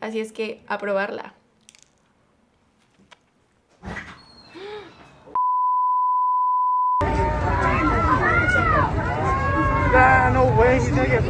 Así es que a probarla. Ah, no way, he's gonna get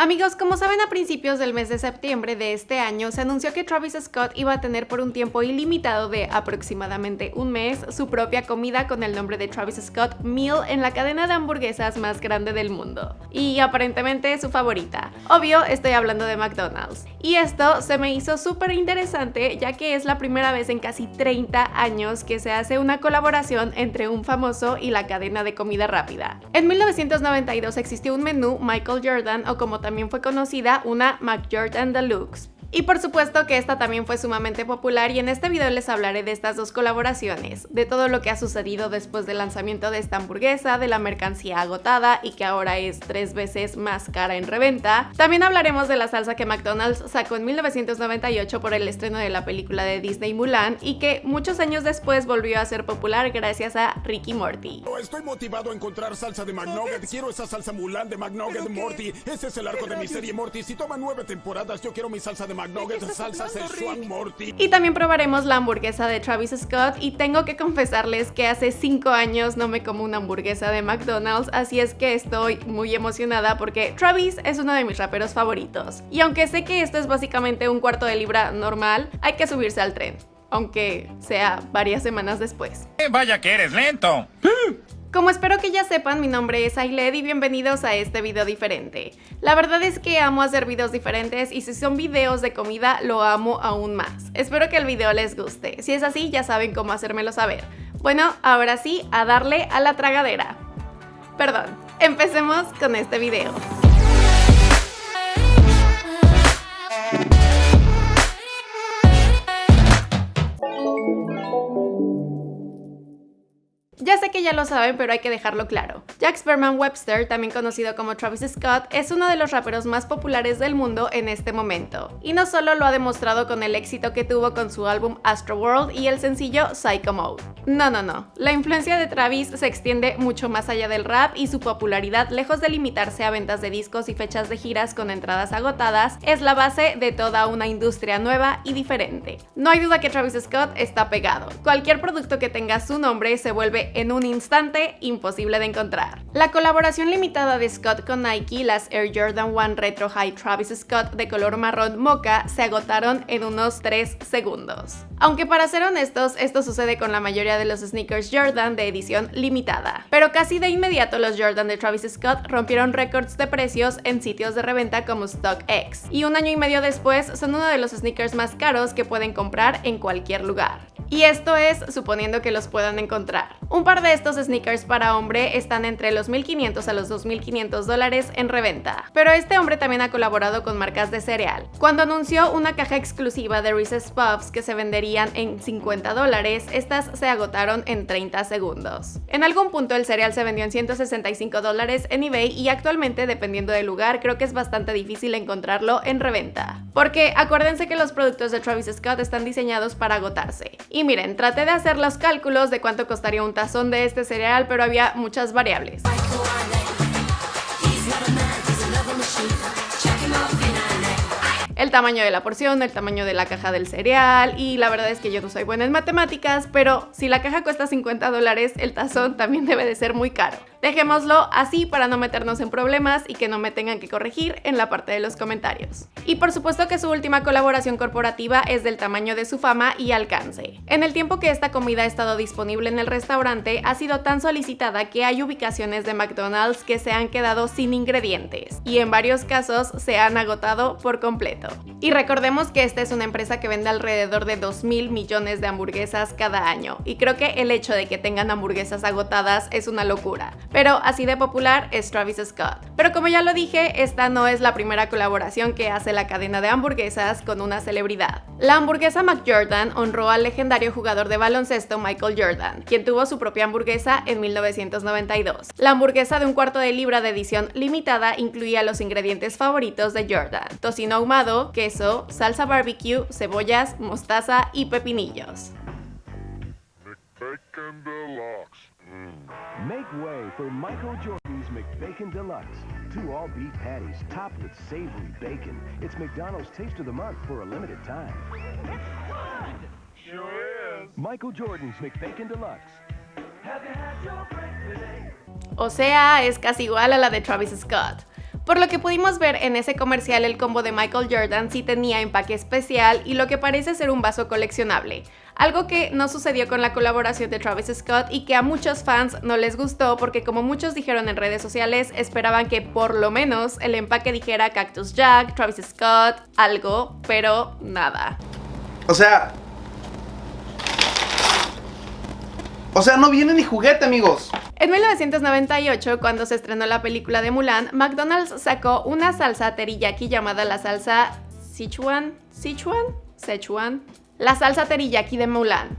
Amigos, como saben a principios del mes de septiembre de este año se anunció que Travis Scott iba a tener por un tiempo ilimitado de aproximadamente un mes su propia comida con el nombre de Travis Scott Meal en la cadena de hamburguesas más grande del mundo. Y aparentemente su favorita. Obvio, estoy hablando de McDonald's. Y esto se me hizo súper interesante ya que es la primera vez en casi 30 años que se hace una colaboración entre un famoso y la cadena de comida rápida. En 1992 existió un menú Michael Jordan o como también fue conocida una McJordan Deluxe. Y por supuesto que esta también fue sumamente popular y en este video les hablaré de estas dos colaboraciones, de todo lo que ha sucedido después del lanzamiento de esta hamburguesa, de la mercancía agotada y que ahora es tres veces más cara en reventa. También hablaremos de la salsa que McDonald's sacó en 1998 por el estreno de la película de Disney Mulan y que muchos años después volvió a ser popular gracias a Ricky Morty. Estoy motivado a encontrar salsa de McNugget, quiero esa salsa Mulan de McNugget Morty, ese es el arco de mi serie Morty, si toma nueve temporadas yo quiero mi salsa de salsa Morty. Y también probaremos la hamburguesa de Travis Scott y tengo que confesarles que hace 5 años no me como una hamburguesa de McDonald's, así es que estoy muy emocionada porque Travis es uno de mis raperos favoritos. Y aunque sé que esto es básicamente un cuarto de libra normal, hay que subirse al tren aunque sea varias semanas después. Eh, vaya que eres lento. Como espero que ya sepan, mi nombre es Ailed y bienvenidos a este video diferente. La verdad es que amo hacer videos diferentes y si son videos de comida lo amo aún más. Espero que el video les guste. Si es así, ya saben cómo hacérmelo saber. Bueno, ahora sí, a darle a la tragadera. Perdón, empecemos con este video. Ya sé que ya lo saben, pero hay que dejarlo claro. Jack Sperman Webster, también conocido como Travis Scott, es uno de los raperos más populares del mundo en este momento. Y no solo lo ha demostrado con el éxito que tuvo con su álbum Astro World y el sencillo Psycho Mode. No, no, no. La influencia de Travis se extiende mucho más allá del rap y su popularidad, lejos de limitarse a ventas de discos y fechas de giras con entradas agotadas, es la base de toda una industria nueva y diferente. No hay duda que Travis Scott está pegado. Cualquier producto que tenga su nombre se vuelve en un instante imposible de encontrar. La colaboración limitada de Scott con Nike, las Air Jordan 1 Retro High Travis Scott de color marrón mocha, se agotaron en unos 3 segundos. Aunque para ser honestos, esto sucede con la mayoría de los sneakers Jordan de edición limitada. Pero casi de inmediato los Jordan de Travis Scott rompieron récords de precios en sitios de reventa como StockX. Y un año y medio después son uno de los sneakers más caros que pueden comprar en cualquier lugar. Y esto es suponiendo que los puedan encontrar. Un par de estos sneakers para hombre están entre los 1.500 a los 2.500 dólares en reventa. Pero este hombre también ha colaborado con marcas de cereal. Cuando anunció una caja exclusiva de Reese's Puffs que se en 50 dólares, estas se agotaron en 30 segundos. En algún punto el cereal se vendió en 165 dólares en eBay y actualmente, dependiendo del lugar, creo que es bastante difícil encontrarlo en reventa. Porque acuérdense que los productos de Travis Scott están diseñados para agotarse. Y miren, traté de hacer los cálculos de cuánto costaría un tazón de este cereal, pero había muchas variables. El tamaño de la porción, el tamaño de la caja del cereal y la verdad es que yo no soy buena en matemáticas, pero si la caja cuesta 50 dólares, el tazón también debe de ser muy caro. Dejémoslo así para no meternos en problemas y que no me tengan que corregir en la parte de los comentarios. Y por supuesto que su última colaboración corporativa es del tamaño de su fama y alcance. En el tiempo que esta comida ha estado disponible en el restaurante, ha sido tan solicitada que hay ubicaciones de McDonald's que se han quedado sin ingredientes y en varios casos se han agotado por completo. Y recordemos que esta es una empresa que vende alrededor de 2 mil millones de hamburguesas cada año y creo que el hecho de que tengan hamburguesas agotadas es una locura pero así de popular es Travis Scott. Pero como ya lo dije, esta no es la primera colaboración que hace la cadena de hamburguesas con una celebridad. La hamburguesa McJordan honró al legendario jugador de baloncesto Michael Jordan, quien tuvo su propia hamburguesa en 1992. La hamburguesa de un cuarto de libra de edición limitada incluía los ingredientes favoritos de Jordan, tocino ahumado, queso, salsa barbecue, cebollas, mostaza y pepinillos. Mm. Make way for Michael Jordan's McBacon Deluxe. Two all-beef patties topped with savory bacon. It's McDonald's Taste of the Month for a limited time. Sure is. Michael Jordan's McBacon Deluxe. O sea, es casi igual a la de Travis Scott. Por lo que pudimos ver en ese comercial, el combo de Michael Jordan sí tenía empaque especial y lo que parece ser un vaso coleccionable. Algo que no sucedió con la colaboración de Travis Scott y que a muchos fans no les gustó porque como muchos dijeron en redes sociales, esperaban que por lo menos el empaque dijera Cactus Jack, Travis Scott, algo, pero nada. O sea... O sea, no viene ni juguete, amigos. En 1998, cuando se estrenó la película de Mulan, McDonald's sacó una salsa teriyaki llamada la salsa Sichuan, Sichuan, Sichuan, la salsa teriyaki de Mulan.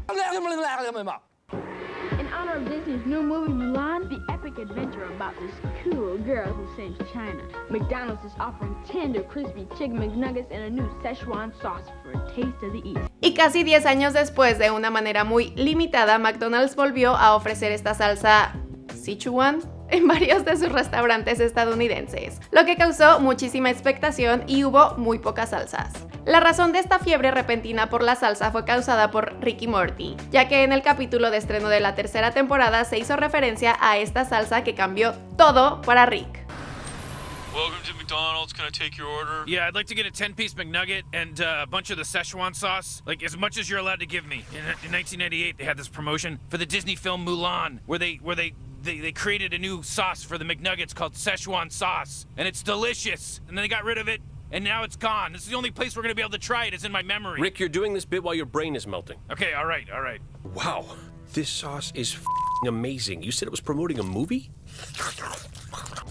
Disney's new movie Mulan, the epic adventure about this cool girl who saves China, McDonald's is offering tender, crispy chicken McNuggets and a new Szechuan sauce for a taste of the East. Y casi 10 años después, de una manera muy limitada, McDonald's volvió a ofrecer esta salsa Sichuan en varios de sus restaurantes estadounidenses, lo que causó muchísima expectación y hubo muy pocas salsas. La razón de esta fiebre repentina por la salsa fue causada por Ricky Morty, ya que en el capítulo de estreno de la tercera temporada se hizo referencia a esta salsa que cambió todo para Rick. Welcome to McDonald's. Can I take your order? Yeah, I'd like to get a 10 piece McNugget and uh, a bunch of the Szechuan sauce. Like, as much as you're allowed to give me. In, in 1998, they had this promotion for the Disney film Mulan, where they, where they, they, they created a new sauce for the McNuggets called Szechuan sauce. And it's delicious. And then they got rid of it, and now it's gone. This is the only place we're gonna be able to try it, is in my memory. Rick, you're doing this bit while your brain is melting. Okay, all right, all right. Wow, this sauce is f***ing amazing. You said it was promoting a movie?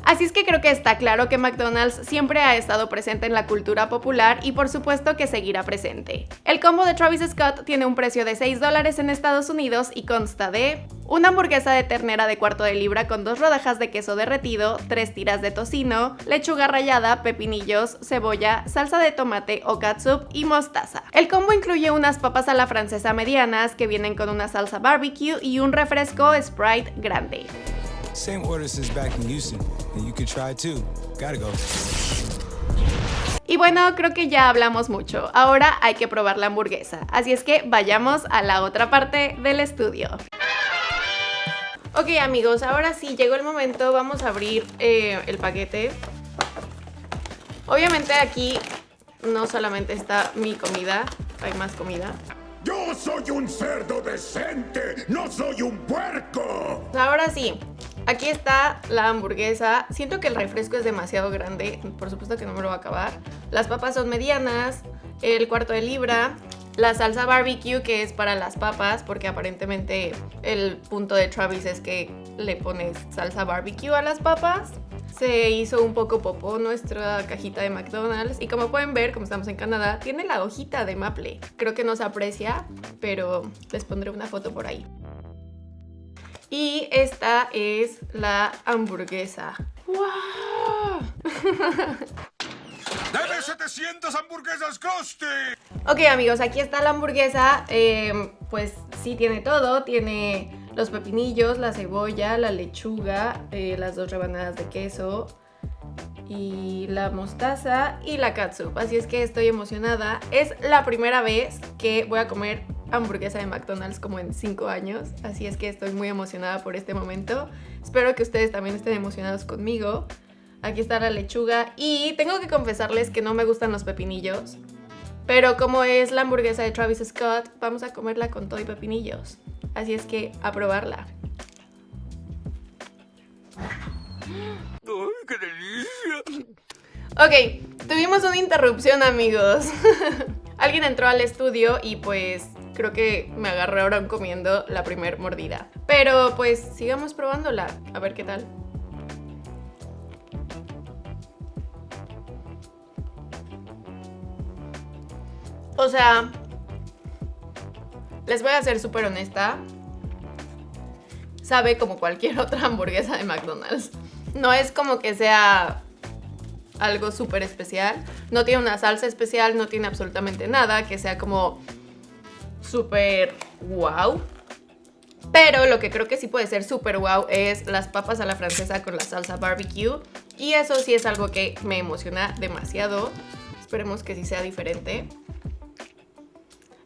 Así es que creo que está claro que McDonald's siempre ha estado presente en la cultura popular y por supuesto que seguirá presente. El combo de Travis Scott tiene un precio de 6 dólares en Estados Unidos y consta de una hamburguesa de ternera de cuarto de libra con dos rodajas de queso derretido, tres tiras de tocino, lechuga rallada, pepinillos, cebolla, salsa de tomate o catsup y mostaza. El combo incluye unas papas a la francesa medianas que vienen con una salsa barbecue y un refresco Sprite grande. Same orders as back in Houston, and you could try too. Gotta go. Y bueno, creo que ya hablamos mucho. Ahora hay que probar la hamburguesa. Así es que vayamos a la otra parte del estudio. Ok amigos, ahora sí, llegó el momento. Vamos a abrir eh, el paquete. Obviamente aquí no solamente está mi comida, hay más comida. Yo soy un cerdo decente, no soy un puerco. Ahora sí, aquí está la hamburguesa. Siento que el refresco es demasiado grande, por supuesto que no me lo va a acabar. Las papas son medianas, el cuarto de libra, la salsa barbecue que es para las papas, porque aparentemente el punto de Travis es que le pones salsa barbecue a las papas. Se hizo un poco popó nuestra cajita de McDonald's y como pueden ver, como estamos en Canadá, tiene la hojita de maple. Creo que no se aprecia, pero les pondré una foto por ahí. Y esta es la hamburguesa. ¡Wow! ¡Dame 700 hamburguesas coste! Ok amigos, aquí está la hamburguesa, eh, pues sí tiene todo, tiene los pepinillos, la cebolla, la lechuga, eh, las dos rebanadas de queso y la mostaza y la catsup, así es que estoy emocionada. Es la primera vez que voy a comer hamburguesa de McDonald's como en 5 años, así es que estoy muy emocionada por este momento. Espero que ustedes también estén emocionados conmigo. Aquí está la lechuga y tengo que confesarles que no me gustan los pepinillos. Pero como es la hamburguesa de Travis Scott, vamos a comerla con todo y pepinillos. Así es que a probarla. ¡Ay, qué delicia! Ok, tuvimos una interrupción amigos. Alguien entró al estudio y pues creo que me agarraron comiendo la primer mordida. Pero pues sigamos probándola, a ver qué tal. O sea, les voy a ser súper honesta. Sabe como cualquier otra hamburguesa de McDonald's. No es como que sea algo súper especial. No tiene una salsa especial, no tiene absolutamente nada que sea como súper wow. Pero lo que creo que sí puede ser súper wow es las papas a la francesa con la salsa barbecue. Y eso sí es algo que me emociona demasiado. Esperemos que sí sea diferente.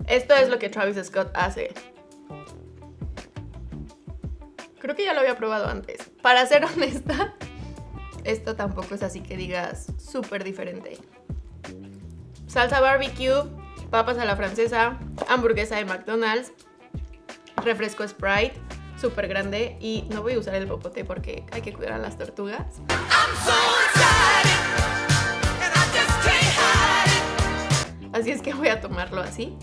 Esto es lo que Travis Scott hace. Creo que ya lo había probado antes. Para ser honesta, esto tampoco es así que digas súper diferente. Salsa barbecue, papas a la francesa, hamburguesa de McDonald's, refresco Sprite, súper grande y no voy a usar el popote porque hay que cuidar a las tortugas. Así es que voy a tomarlo así.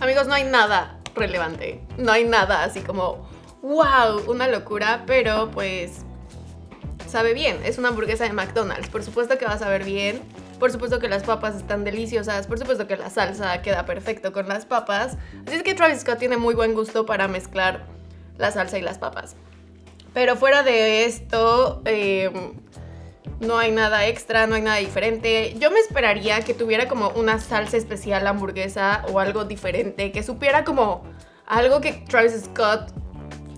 Amigos, no hay nada relevante. No hay nada así como, wow, una locura, pero pues sabe bien. Es una hamburguesa de McDonald's. Por supuesto que va a saber bien. Por supuesto que las papas están deliciosas. Por supuesto que la salsa queda perfecto con las papas. Así es que Travis Scott tiene muy buen gusto para mezclar la salsa y las papas. Pero fuera de esto, eh, no hay nada extra, no hay nada diferente. Yo me esperaría que tuviera como una salsa especial hamburguesa o algo diferente, que supiera como algo que Travis Scott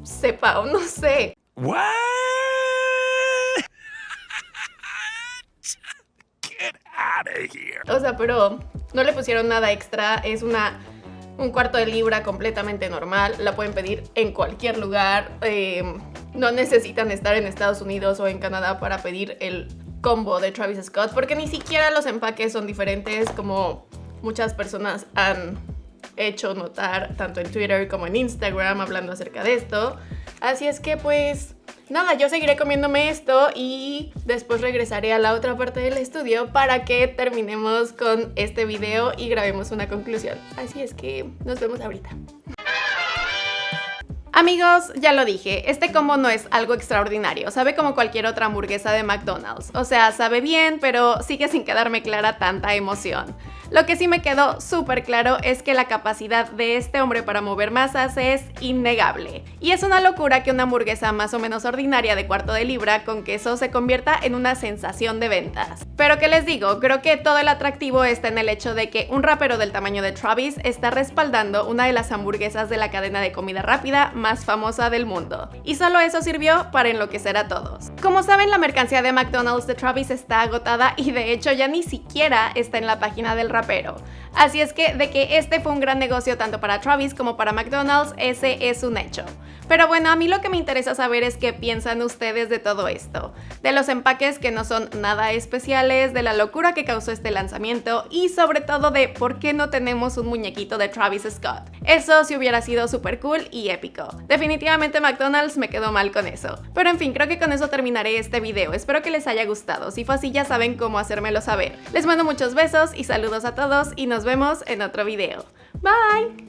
sepa o no sé. What? Get out of here. O sea, pero no le pusieron nada extra, es una un cuarto de libra completamente normal, la pueden pedir en cualquier lugar, eh, no necesitan estar en Estados Unidos o en Canadá para pedir el combo de Travis Scott, porque ni siquiera los empaques son diferentes como muchas personas han hecho notar tanto en Twitter como en Instagram hablando acerca de esto. Así es que pues nada, yo seguiré comiéndome esto y después regresaré a la otra parte del estudio para que terminemos con este video y grabemos una conclusión. Así es que nos vemos ahorita. Amigos, ya lo dije, este combo no es algo extraordinario, sabe como cualquier otra hamburguesa de McDonald's. O sea, sabe bien, pero sigue sin quedarme clara tanta emoción. Lo que sí me quedó súper claro es que la capacidad de este hombre para mover masas es innegable. Y es una locura que una hamburguesa más o menos ordinaria de cuarto de libra con queso se convierta en una sensación de ventas. Pero que les digo, creo que todo el atractivo está en el hecho de que un rapero del tamaño de Travis está respaldando una de las hamburguesas de la cadena de comida rápida más famosa del mundo. Y solo eso sirvió para enloquecer a todos. Como saben, la mercancía de McDonald's de Travis está agotada y de hecho ya ni siquiera está en la página del rapero. Así es que de que este fue un gran negocio tanto para Travis como para McDonald's, ese es un hecho. Pero bueno, a mí lo que me interesa saber es qué piensan ustedes de todo esto. De los empaques que no son nada especiales, de la locura que causó este lanzamiento y sobre todo de por qué no tenemos un muñequito de Travis Scott. Eso sí hubiera sido súper cool y épico. Definitivamente McDonald's me quedó mal con eso. Pero en fin, creo que con eso terminaré este video. Espero que les haya gustado. Si fue así ya saben cómo hacérmelo saber. Les mando muchos besos y saludos a todos y nos vemos en otro video. Bye!